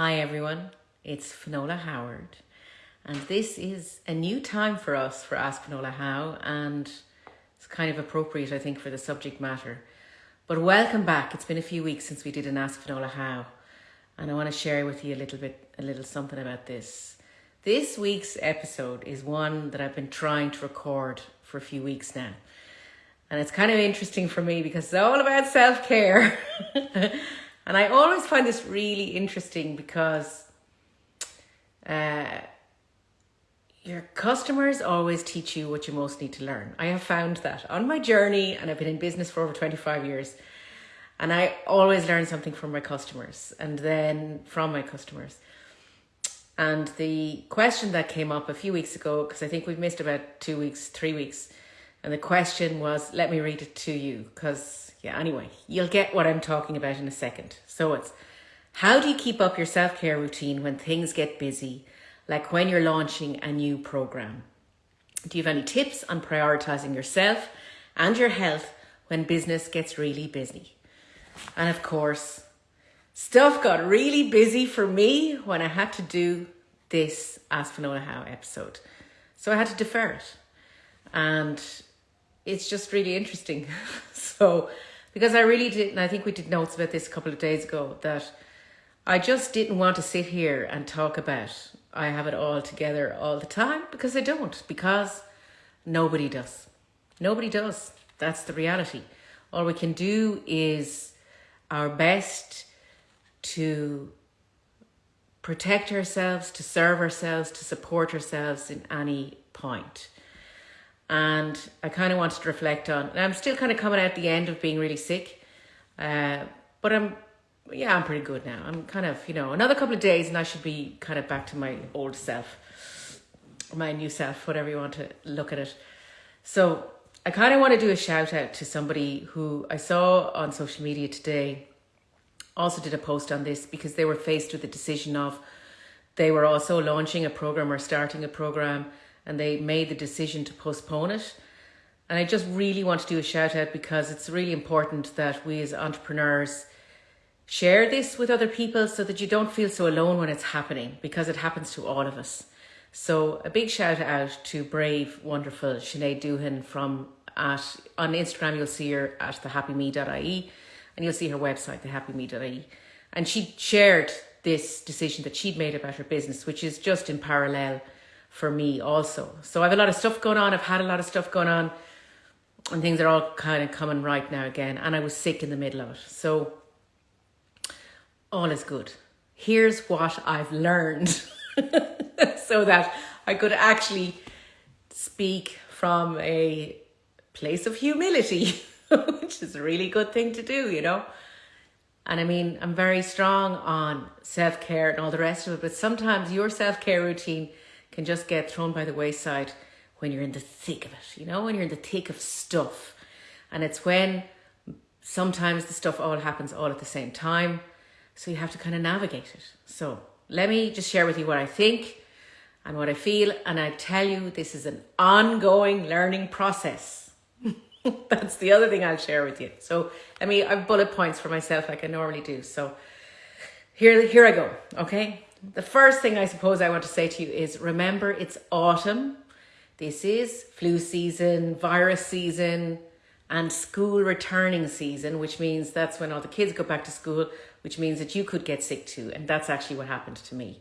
Hi everyone, it's Finola Howard, and this is a new time for us for Ask Finola How, and it's kind of appropriate, I think, for the subject matter. But welcome back. It's been a few weeks since we did an Ask Finola How, and I want to share with you a little bit, a little something about this. This week's episode is one that I've been trying to record for a few weeks now. And it's kind of interesting for me because it's all about self care. And I always find this really interesting because uh, your customers always teach you what you most need to learn. I have found that on my journey, and I've been in business for over 25 years, and I always learn something from my customers and then from my customers. And the question that came up a few weeks ago, because I think we've missed about two weeks, three weeks, and the question was, let me read it to you because yeah, anyway, you'll get what I'm talking about in a second. So it's how do you keep up your self care routine when things get busy, like when you're launching a new program? Do you have any tips on prioritizing yourself and your health when business gets really busy? And of course, stuff got really busy for me when I had to do this Ask Finola How episode. So I had to defer it. And it's just really interesting. so because I really did, and I think we did notes about this a couple of days ago, that I just didn't want to sit here and talk about I have it all together all the time because I don't, because nobody does. Nobody does. That's the reality. All we can do is our best to protect ourselves, to serve ourselves, to support ourselves in any point and I kind of wanted to reflect on. And I'm still kind of coming out the end of being really sick, uh, but I'm yeah, I'm pretty good now. I'm kind of you know another couple of days and I should be kind of back to my old self, my new self, whatever you want to look at it. So I kind of want to do a shout out to somebody who I saw on social media today. Also did a post on this because they were faced with the decision of they were also launching a program or starting a program and they made the decision to postpone it. And I just really want to do a shout out because it's really important that we as entrepreneurs share this with other people so that you don't feel so alone when it's happening because it happens to all of us. So a big shout out to brave, wonderful Sinead Doohan from at on Instagram you'll see her at thehappyme.ie and you'll see her website, thehappyme.ie. And she shared this decision that she'd made about her business, which is just in parallel for me also. So I have a lot of stuff going on. I've had a lot of stuff going on and things are all kind of coming right now again. And I was sick in the middle of it. So all is good. Here's what I've learned so that I could actually speak from a place of humility, which is a really good thing to do, you know. And I mean, I'm very strong on self care and all the rest of it, but sometimes your self care routine can just get thrown by the wayside when you're in the thick of it, you know, when you're in the thick of stuff. And it's when sometimes the stuff all happens all at the same time. So you have to kind of navigate it. So let me just share with you what I think and what I feel. And I tell you, this is an ongoing learning process. That's the other thing I'll share with you. So let me, I have bullet points for myself like I normally do. So here, here I go. Okay the first thing I suppose I want to say to you is remember it's autumn. This is flu season, virus season, and school returning season, which means that's when all the kids go back to school, which means that you could get sick too. And that's actually what happened to me.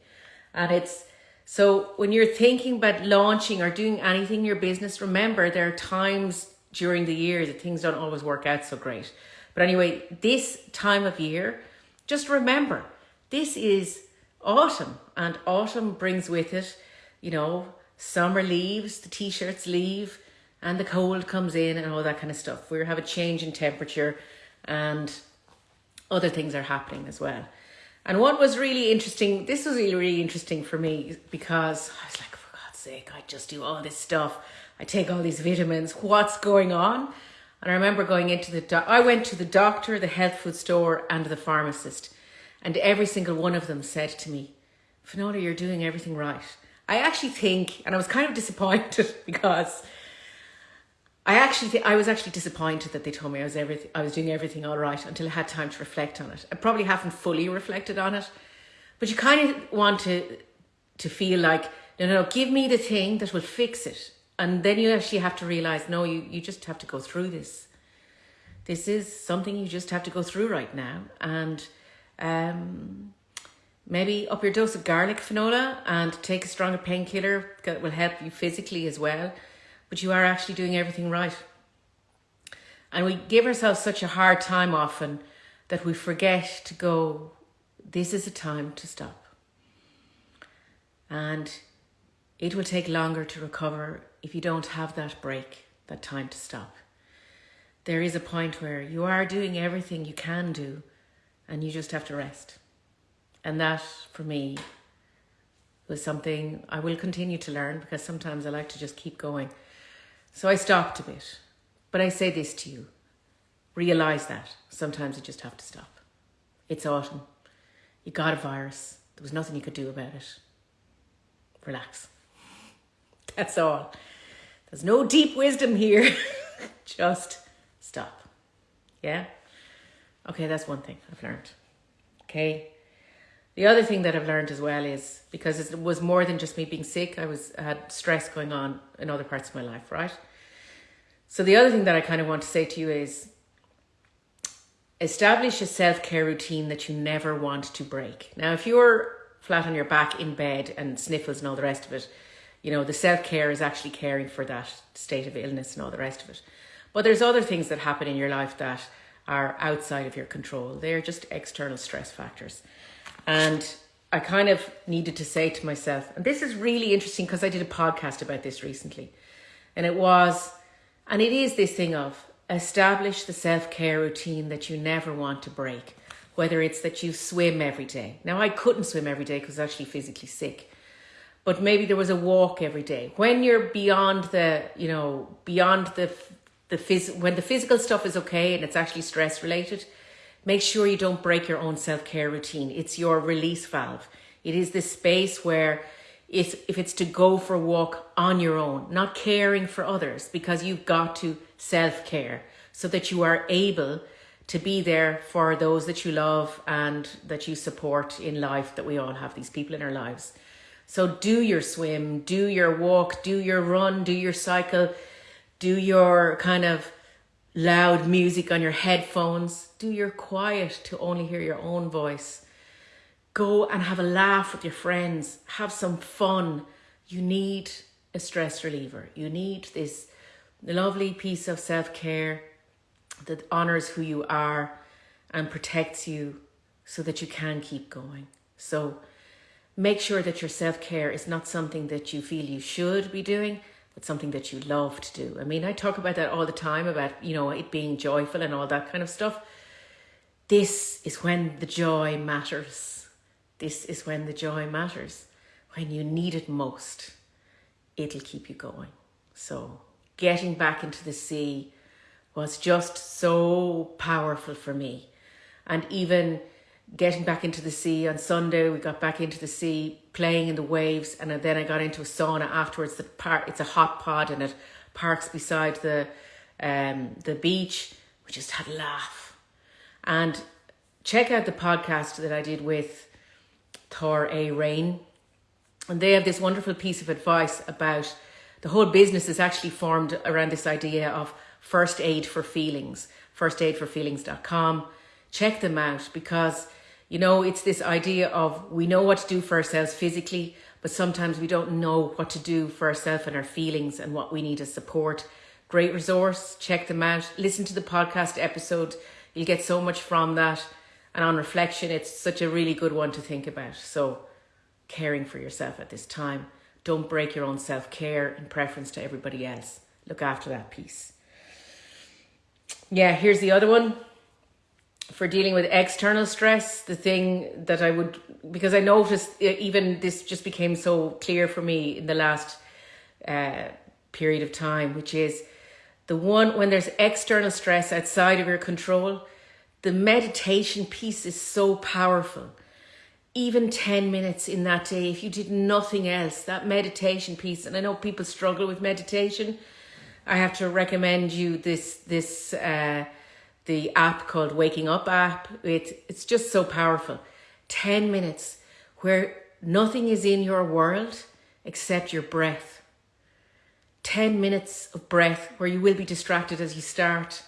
And it's so when you're thinking about launching or doing anything in your business, remember there are times during the year that things don't always work out so great. But anyway, this time of year, just remember this is autumn and autumn brings with it, you know, summer leaves, the t-shirts leave and the cold comes in and all that kind of stuff. We have a change in temperature and other things are happening as well. And what was really interesting, this was really, really interesting for me because I was like, for God's sake, I just do all this stuff. I take all these vitamins. What's going on? And I remember going into the, I went to the doctor, the health food store and the pharmacist and every single one of them said to me, Finola, you're doing everything right. I actually think, and I was kind of disappointed because I actually I was actually disappointed that they told me I was everything I was doing everything all right until I had time to reflect on it. I probably haven't fully reflected on it, But you kind of want to to feel like, no, no, no, give me the thing that will fix it. And then you actually have to realize, no, you, you just have to go through this. This is something you just have to go through right now. And um, maybe up your dose of garlic Finola and take a stronger painkiller that will help you physically as well. But you are actually doing everything right. And we give ourselves such a hard time often that we forget to go, this is a time to stop. And it will take longer to recover if you don't have that break, that time to stop. There is a point where you are doing everything you can do and you just have to rest. And that, for me, was something I will continue to learn because sometimes I like to just keep going. So I stopped a bit. But I say this to you realize that sometimes you just have to stop. It's autumn. You got a virus. There was nothing you could do about it. Relax. That's all. There's no deep wisdom here. just stop. Yeah? Okay, that's one thing I've learned. Okay. The other thing that I've learned as well is because it was more than just me being sick, I was I had stress going on in other parts of my life, right? So the other thing that I kind of want to say to you is establish a self-care routine that you never want to break. Now, if you're flat on your back in bed and sniffles and all the rest of it, you know, the self-care is actually caring for that state of illness and all the rest of it. But there's other things that happen in your life that are outside of your control. They're just external stress factors. And I kind of needed to say to myself, and this is really interesting because I did a podcast about this recently. And it was, and it is this thing of establish the self care routine that you never want to break, whether it's that you swim every day. Now, I couldn't swim every day because I was actually physically sick, but maybe there was a walk every day. When you're beyond the, you know, beyond the, the phys- when the physical stuff is okay and it's actually stress related, Make sure you don't break your own self care routine. It's your release valve. It is the space where it's, if it's to go for a walk on your own, not caring for others, because you've got to self care so that you are able to be there for those that you love and that you support in life, that we all have these people in our lives. So do your swim, do your walk, do your run, do your cycle, do your kind of loud music on your headphones. Do your quiet to only hear your own voice. Go and have a laugh with your friends. Have some fun. You need a stress reliever. You need this lovely piece of self care that honors who you are and protects you so that you can keep going. So make sure that your self care is not something that you feel you should be doing it's something that you love to do. I mean, I talk about that all the time about, you know, it being joyful and all that kind of stuff. This is when the joy matters. This is when the joy matters. When you need it most, it'll keep you going. So, getting back into the sea was just so powerful for me. And even getting back into the sea on Sunday. We got back into the sea, playing in the waves, and then I got into a sauna afterwards. The park, it's a hot pod, and it parks beside the um the beach. We just had a laugh, and check out the podcast that I did with Thor A Rain, and they have this wonderful piece of advice about the whole business is actually formed around this idea of first aid for feelings. Firstaidforfeelings.com. Check them out because you know, it's this idea of we know what to do for ourselves physically, but sometimes we don't know what to do for ourselves and our feelings and what we need as support. Great resource, check them out. Listen to the podcast episode. You'll get so much from that. And on reflection, it's such a really good one to think about. So, caring for yourself at this time. Don't break your own self care in preference to everybody else. Look after that piece. Yeah, here's the other one for dealing with external stress, the thing that I would, because I noticed even this just became so clear for me in the last uh, period of time, which is the one when there's external stress outside of your control, the meditation piece is so powerful. Even 10 minutes in that day, if you did nothing else, that meditation piece, and I know people struggle with meditation. I have to recommend you this, this, uh, the app called Waking Up app. It's, it's just so powerful. 10 minutes where nothing is in your world except your breath. 10 minutes of breath where you will be distracted as you start,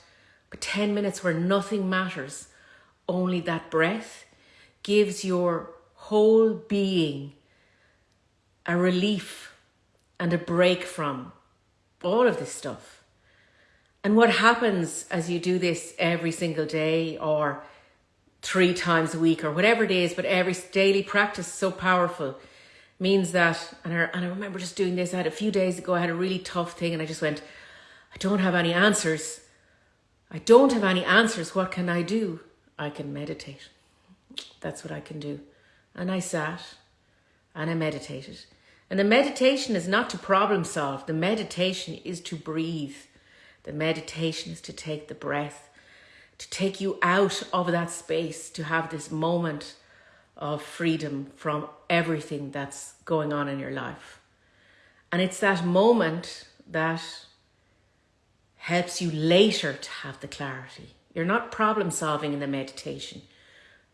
but 10 minutes where nothing matters, only that breath gives your whole being a relief and a break from all of this stuff. And what happens as you do this every single day or three times a week or whatever it is, but every daily practice is so powerful means that, and I, and I remember just doing this, I had a few days ago, I had a really tough thing and I just went, I don't have any answers. I don't have any answers. What can I do? I can meditate. That's what I can do. And I sat and I meditated. And the meditation is not to problem solve, the meditation is to breathe. The meditation is to take the breath, to take you out of that space, to have this moment of freedom from everything that's going on in your life. And it's that moment that helps you later to have the clarity. You're not problem solving in the meditation.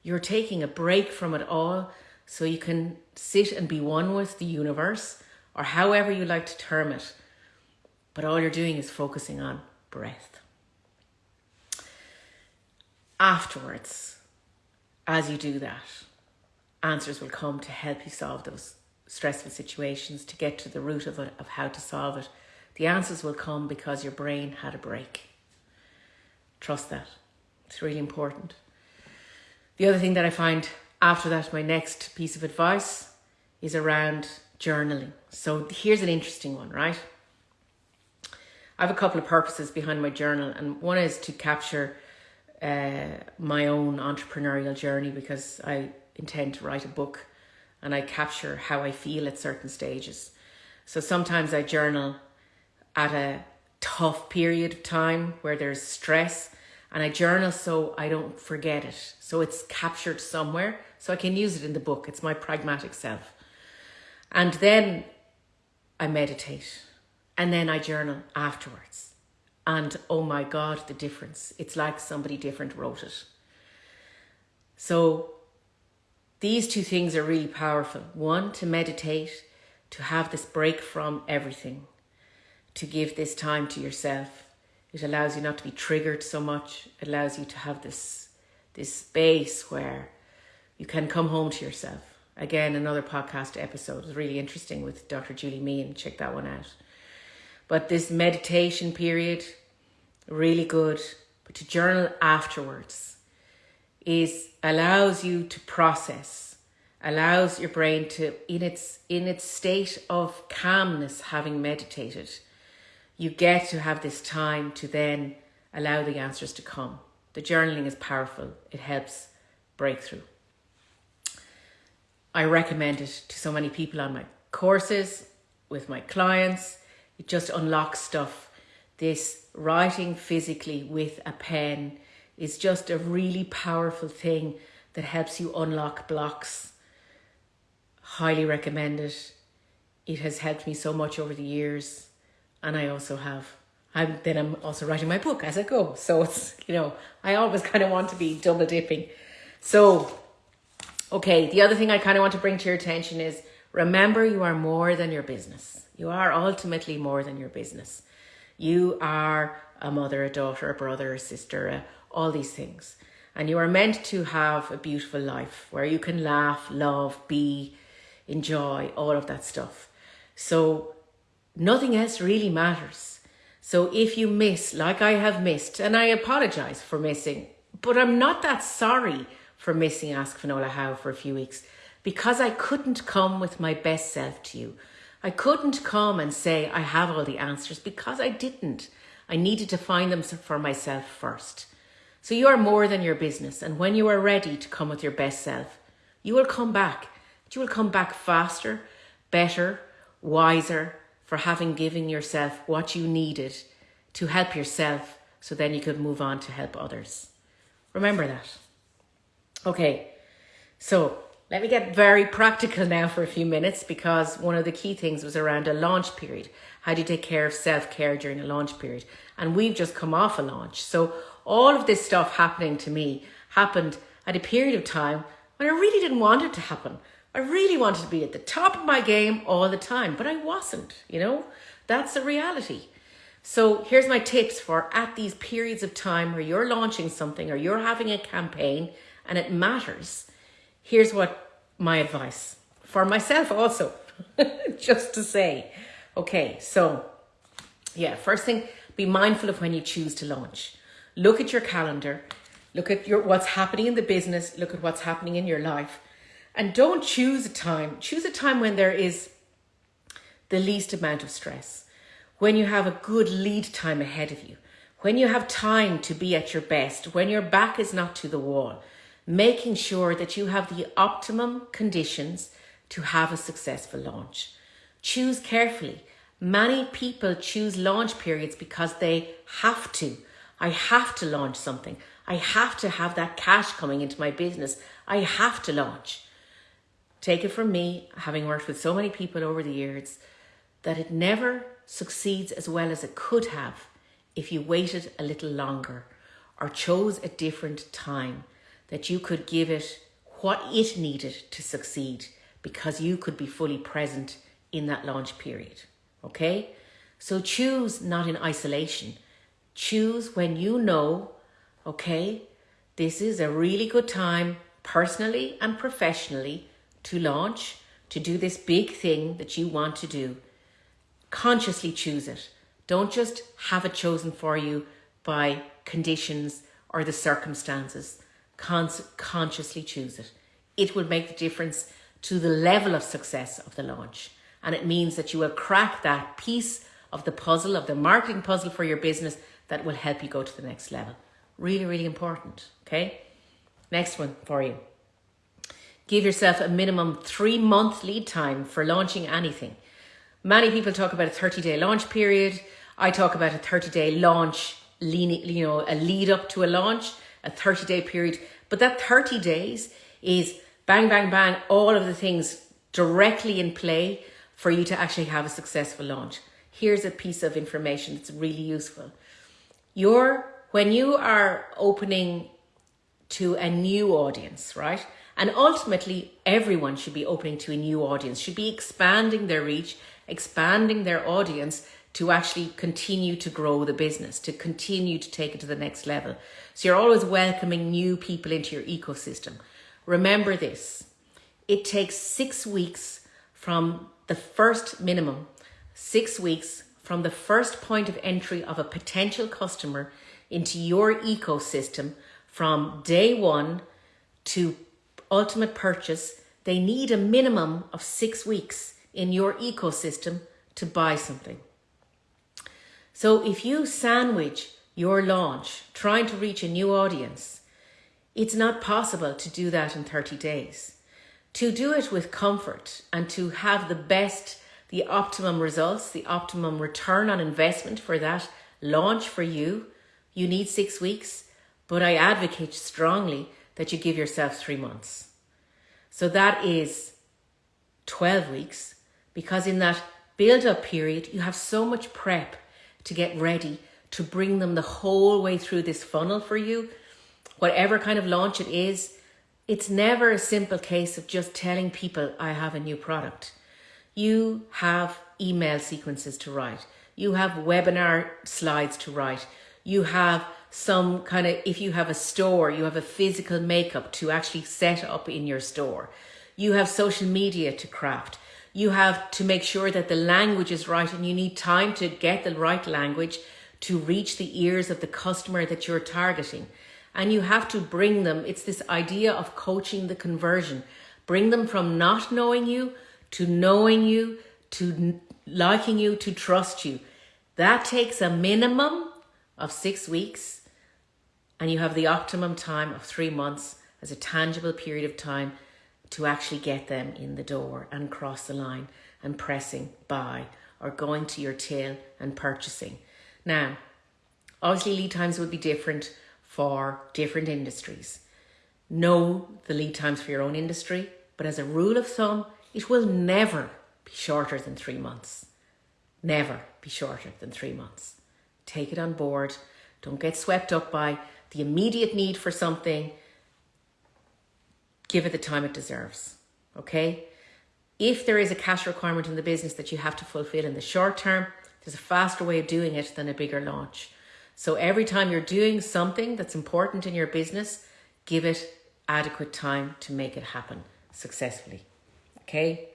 You're taking a break from it all so you can sit and be one with the universe or however you like to term it. But all you're doing is focusing on breath. Afterwards, as you do that, answers will come to help you solve those stressful situations, to get to the root of it, of how to solve it. The answers will come because your brain had a break. Trust that. It's really important. The other thing that I find after that, my next piece of advice is around journaling. So here's an interesting one, right? I have a couple of purposes behind my journal, and one is to capture uh, my own entrepreneurial journey because I intend to write a book and I capture how I feel at certain stages. So sometimes I journal at a tough period of time where there's stress and I journal so I don't forget it. So it's captured somewhere so I can use it in the book. It's my pragmatic self. And then I meditate and then I journal afterwards. And oh my God, the difference. It's like somebody different wrote it. So these two things are really powerful. One, to meditate, to have this break from everything, to give this time to yourself. It allows you not to be triggered so much. It allows you to have this, this space where you can come home to yourself. Again, another podcast episode was really interesting with Dr. Julie Meehan. Check that one out. But this meditation period, really good. But to journal afterwards is allows you to process, allows your brain to in its in its state of calmness, having meditated, you get to have this time to then allow the answers to come. The journaling is powerful. It helps breakthrough. I recommend it to so many people on my courses, with my clients. It just unlocks stuff. This writing physically with a pen is just a really powerful thing that helps you unlock blocks. Highly recommend it. It has helped me so much over the years. And I also have, I'm, then I'm also writing my book as I go. So it's, you know, I always kind of want to be double dipping. So Okay, the other thing I kind of want to bring to your attention is remember you are more than your business. You are ultimately more than your business. You are a mother, a daughter, a brother, a sister, all these things. And you are meant to have a beautiful life where you can laugh, love, be, enjoy, all of that stuff. So nothing else really matters. So if you miss, like I have missed, and I apologize for missing, but I'm not that sorry for missing Ask Finola How for a few weeks because I couldn't come with my best self to you. I couldn't come and say I have all the answers because I didn't. I needed to find them for myself first. So you are more than your business. And when you are ready to come with your best self, you will come back. You will come back faster, better, wiser for having given yourself what you needed to help yourself so then you could move on to help others. Remember that. Okay, so let me get very practical now for a few minutes because one of the key things was around a launch period. How do you take care of self care during a launch period? And we've just come off a launch. So all of this stuff happening to me happened at a period of time when I really didn't want it to happen. I really wanted to be at the top of my game all the time, but I wasn't, you know? That's a reality. So here's my tips for at these periods of time where you're launching something or you're having a campaign and it matters. Here's what my advice for myself also, just to say. Okay, so yeah, first thing, be mindful of when you choose to launch. Look at your calendar, look at your what's happening in the business, look at what's happening in your life. And don't choose a time. Choose a time when there is the least amount of stress, when you have a good lead time ahead of you, when you have time to be at your best, when your back is not to the wall, making sure that you have the optimum conditions to have a successful launch. Choose carefully. Many people choose launch periods because they have to. I have to launch something. I have to have that cash coming into my business. I have to launch. Take it from me, having worked with so many people over the years, that it never succeeds as well as it could have if you waited a little longer or chose a different time that you could give it what it needed to succeed because you could be fully present in that launch period. Okay? So choose not in isolation. Choose when you know, okay, this is a really good time personally and professionally to launch, to do this big thing that you want to do. Consciously choose it. Don't just have it chosen for you by conditions or the circumstances. Con- consciously choose it. It will make the difference to the level of success of the launch. And it means that you will crack that piece of the puzzle, of the marketing puzzle for your business that will help you go to the next level. Really, really important. Okay. Next one for you. Give yourself a minimum three month lead time for launching anything. Many people talk about a 30 day launch period. I talk about a 30 day launch, you know, a lead up to a launch, a 30 day period. But that 30 days is bang, bang, bang, all of the things directly in play for you to actually have a successful launch. Here's a piece of information that's really useful. Your when you are opening to a new audience, right? And ultimately, everyone should be opening to a new audience, should be expanding their reach, expanding their audience to actually continue to grow the business, to continue to take it to the next level. So you're always welcoming new people into your ecosystem. Remember this it takes six weeks from the first minimum, six weeks from the first point of entry of a potential customer into your ecosystem from day one to ultimate purchase. They need a minimum of six weeks in your ecosystem to buy something. So if you sandwich your launch trying to reach a new audience it's not possible to do that in 30 days. To do it with comfort and to have the best, the optimum results, the optimum return on investment for that launch for you, you need six weeks. But I advocate strongly that you give yourself three months. So that is 12 weeks because in that build up period, you have so much prep to get ready to bring them the whole way through this funnel for you whatever kind of launch it is, it's never a simple case of just telling people I have a new product. You have email sequences to write. You have webinar slides to write. You have some kind of, if you have a store, you have a physical makeup to actually set up in your store. You have social media to craft. You have to make sure that the language is right and you need time to get the right language to reach the ears of the customer that you're targeting and you have to bring them. It's this idea of coaching the conversion. Bring them from not knowing you to knowing you to liking you to trust you. That takes a minimum of six weeks, and you have the optimum time of three months as a tangible period of time to actually get them in the door and cross the line and pressing buy or going to your till and purchasing. Now, obviously, lead times would be different for different industries. Know the lead times for your own industry, but as a rule of thumb, it will never be shorter than three months. Never be shorter than three months. Take it on board. Don't get swept up by the immediate need for something. Give it the time it deserves. Okay? If there is a cash requirement in the business that you have to fulfill in the short term, there's a faster way of doing it than a bigger launch. So every time you're doing something that's important in your business, give it adequate time to make it happen successfully. Okay?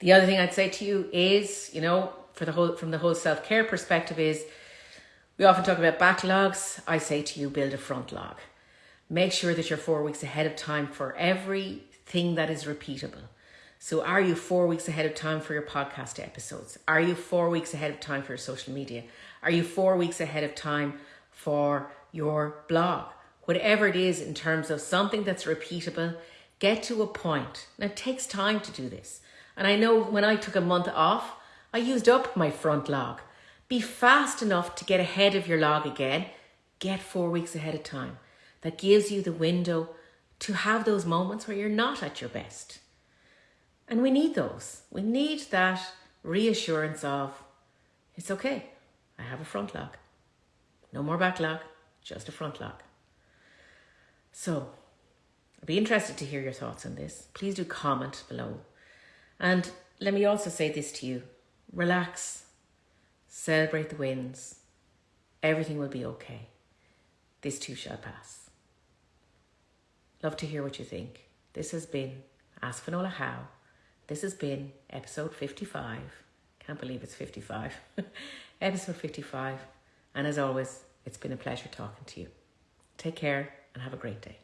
The other thing I'd say to you is, you know, for the whole from the whole self-care perspective is we often talk about backlogs. I say to you, build a front log. Make sure that you're four weeks ahead of time for everything that is repeatable. So, are you four weeks ahead of time for your podcast episodes? Are you four weeks ahead of time for your social media? Are you four weeks ahead of time for your blog? Whatever it is in terms of something that's repeatable, get to a point. Now, it takes time to do this. And I know when I took a month off, I used up my front log. Be fast enough to get ahead of your log again. Get four weeks ahead of time. That gives you the window to have those moments where you're not at your best. And we need those. We need that reassurance of it's okay. I have a front log. No more backlog, just a front log. So, I'd be interested to hear your thoughts on this. Please do comment below. And let me also say this to you relax, celebrate the wins. Everything will be okay. This too shall pass. Love to hear what you think. This has been Ask Finola How. This has been episode 55. Can't believe it's 55. episode 55. And as always, it's been a pleasure talking to you. Take care and have a great day.